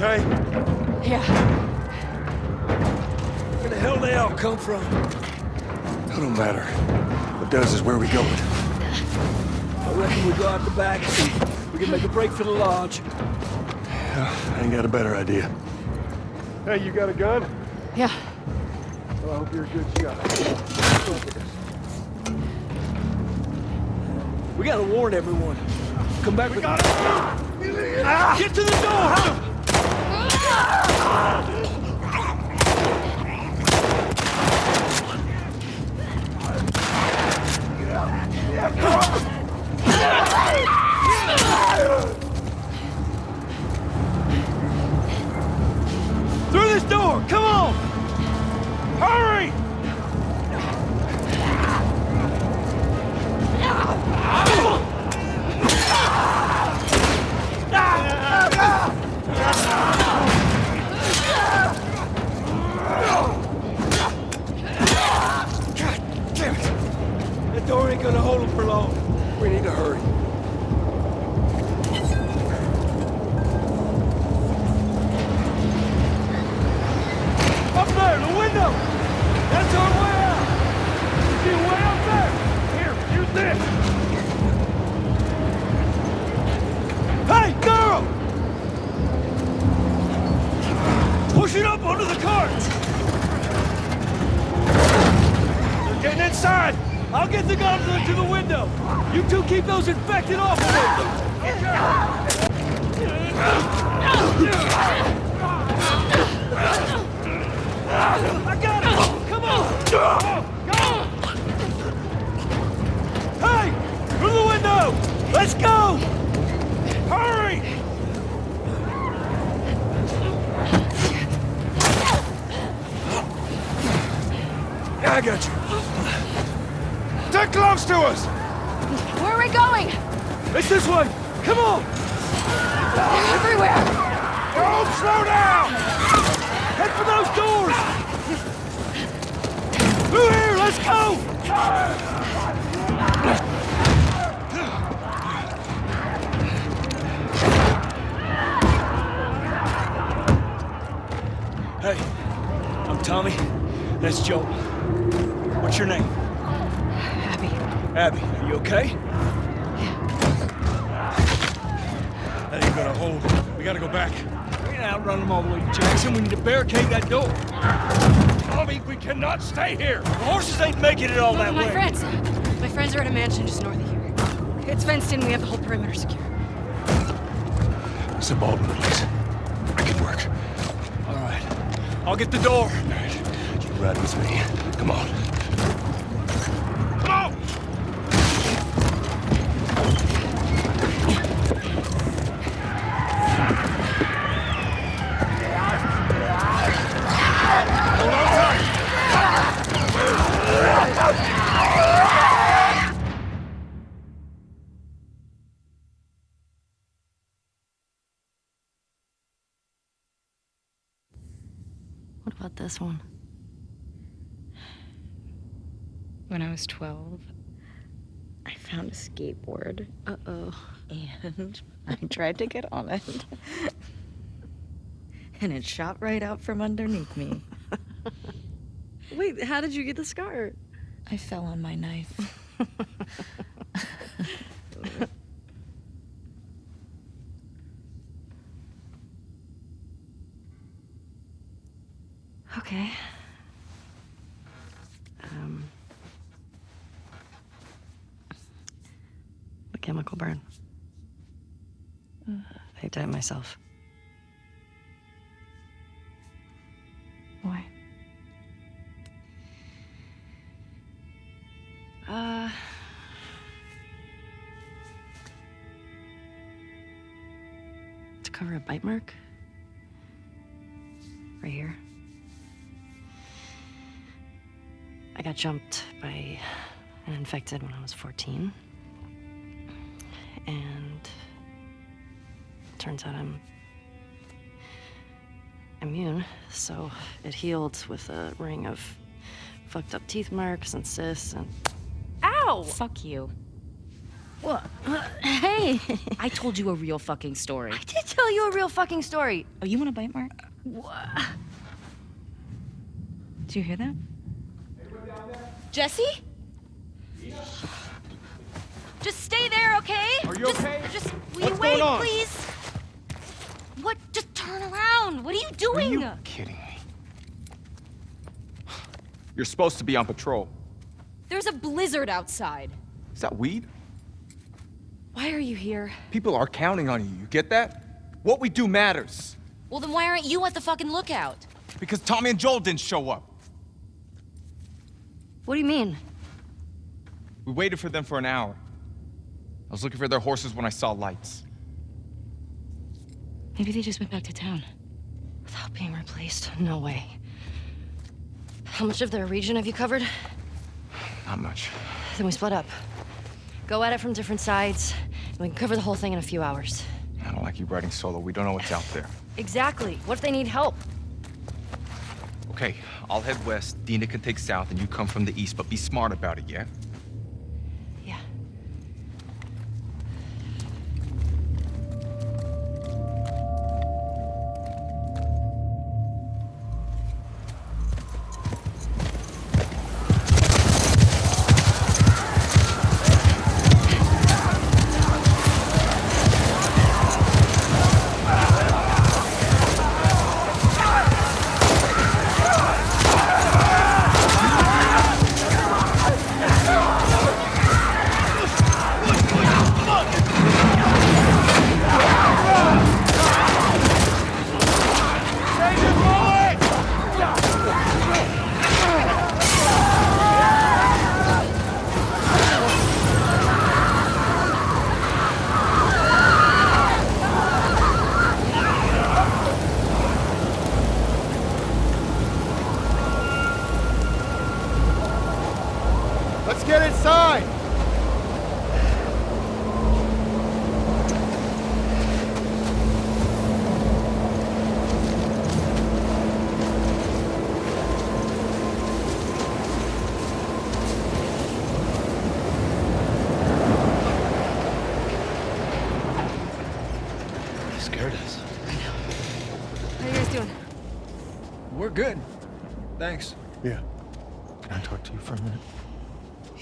okay? Yeah, Where the hell they all come from? It don't matter. What does is where we going. I reckon we go out the back. We can make a break for the lodge. I ain't got a better idea. Hey, you got a gun? yeah. Well, I hope you're a good shot. We gotta warn everyone. Come back with... Got Get to the door! Through this door! Come on! I'll get the goblet to the window! You two keep those infected off of it! I got it! Come on! Go! Hey! Through the window! Let's go! Hurry! I got you. Stick close to us! Where are we going? It's this way! Come on! They're everywhere! Don't slow down! Head for those doors! Through here! Let's go! Hey, I'm Tommy. That's Joel. What's your name? Abby, Abby, are you okay? Yeah. That ain't gonna hold. We gotta go back. We can outrun them all the way to Jackson. We need to barricade that door. Tommy, we cannot stay here. The horses ain't making it all that my way. friends. My friends are at a mansion just north of here. It's fenced in. We have the whole perimeter secure. It's a Baldwin, please. I can work. All right. I'll get the door. All right. You ride with me. Come on. This one? When I was 12, I found a skateboard. Uh oh. And I tried to get on it. and it shot right out from underneath me. Wait, how did you get the scar? I fell on my knife. Okay. Um. A chemical burn. I did it myself. Why? Uh. To cover a bite mark. Right here. I got jumped by an infected when I was 14. And turns out I'm immune, so it healed with a ring of fucked up teeth marks and cysts and Ow! Fuck you. What? Hey! I told you a real fucking story. I did tell you a real fucking story. Oh, you want a bite mark? What? Did you hear that? Jesse? Just stay there, okay? Are you just, okay? Just will What's you wait, going on? please? What? Just turn around. What are you doing? Are you kidding me? You're supposed to be on patrol. There's a blizzard outside. Is that weed? Why are you here? People are counting on you. You get that? What we do matters. Well, then why aren't you at the fucking lookout? Because Tommy and Joel didn't show up. What do you mean? We waited for them for an hour. I was looking for their horses when I saw lights. Maybe they just went back to town. Without being replaced? No way. How much of their region have you covered? Not much. Then we split up. Go at it from different sides, and we can cover the whole thing in a few hours. I don't like you riding solo. We don't know what's out there. Exactly. What if they need help? Okay, I'll head west. Dina can take south, and you come from the east, but be smart about it, yeah? Yeah.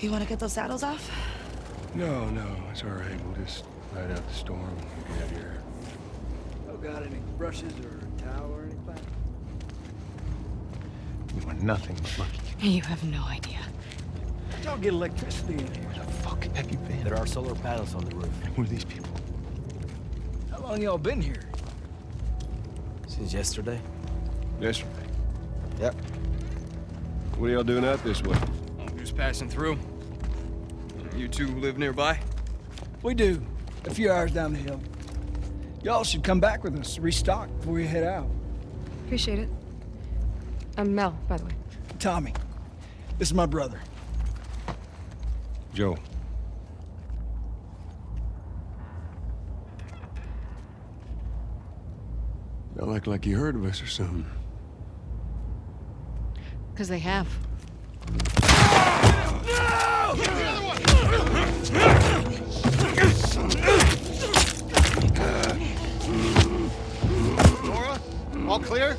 You want to get those saddles off? No, no, it's all right. We'll just ride out the storm and get out of here. Oh, got any brushes or a towel or anything? You are nothing but lucky. You have no idea. How'd y'all get electricity in here? Where the fuck have you been? There are solar panels on the roof. Who are these people? How long y'all been here? Since yesterday? Yesterday. Yep. What are y'all doing out this way? I'm just passing through. You two live nearby? We do. A few hours down the hill. Y'all should come back with us, restock before you head out. Appreciate it. I'm Mel, by the way. Tommy, this is my brother. Joel. Y'all act like you heard of us or something. Because they have. Nora? All clear?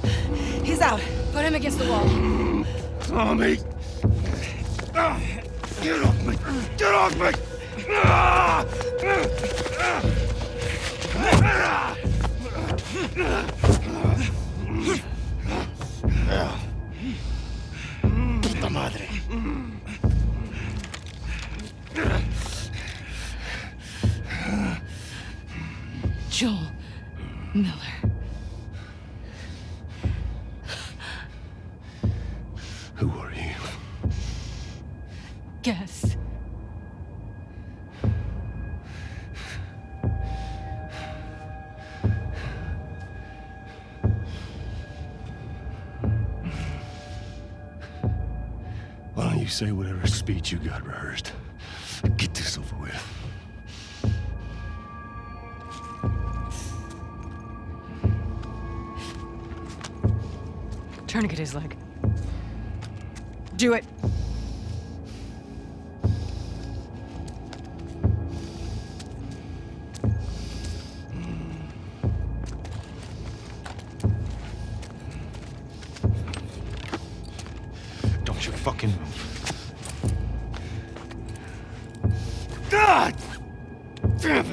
He's out. Put him against the wall. Tommy! Ah, Get off me! Get off me! You say whatever speech you got rehearsed? Get this over with. Tourniquet his leg. Do it. It!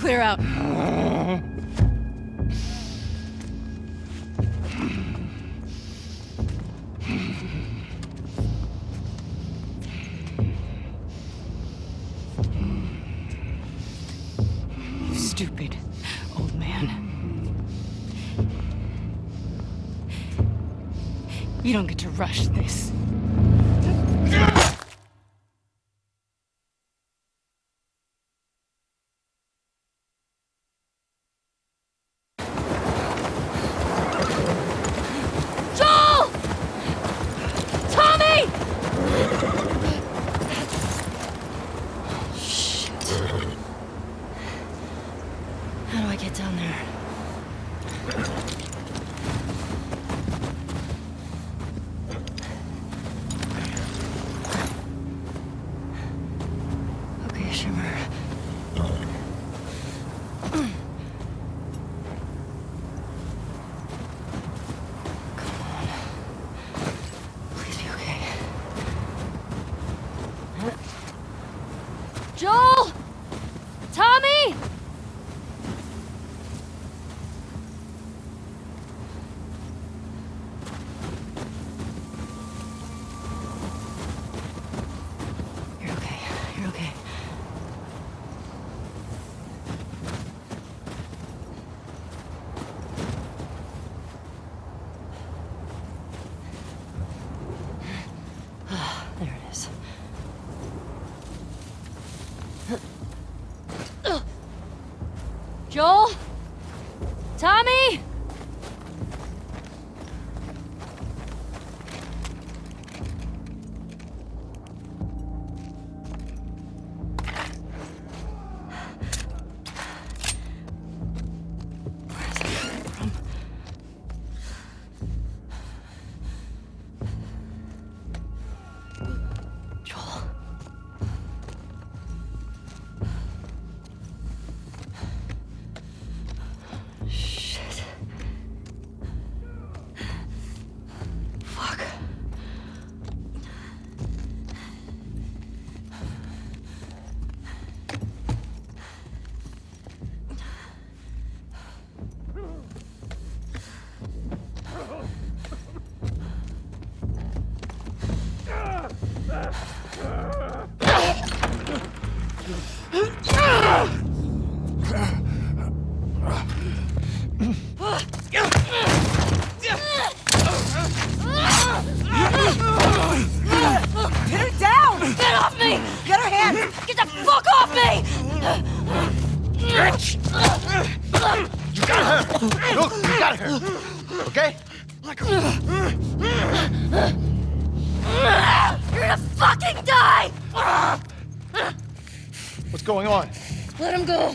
Clear out. You don't get to rush this. Joel! Tommy! Shit. How do I get down there? Okay, Shimmer. Come on. Please be okay. Joel! Tommy! You're okay. You're okay. Ah, there it is. Joel? Tommy? Good. What's going on? Let him go!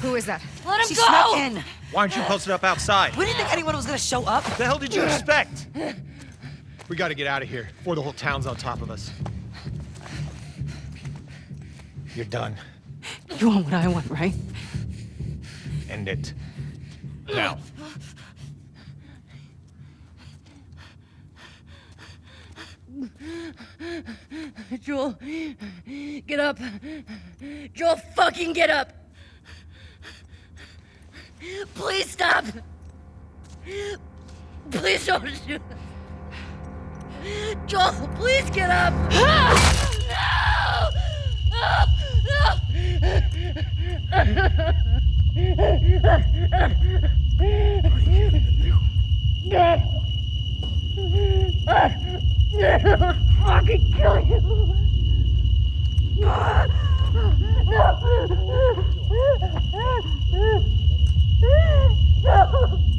Who is that? Let him She go! snuck in. Why aren't you posted up outside? We didn't think anyone was gonna show up. What the hell did you expect? We gotta get out of here before the whole town's on top of us. You're done. You want what I want, right? End it. Now. Joel, get up. Joel, fucking get up. Please stop. Please don't shoot. Joel, please get up. no! No! No! What are you gonna do? Yeah, fucking kill you. No. No.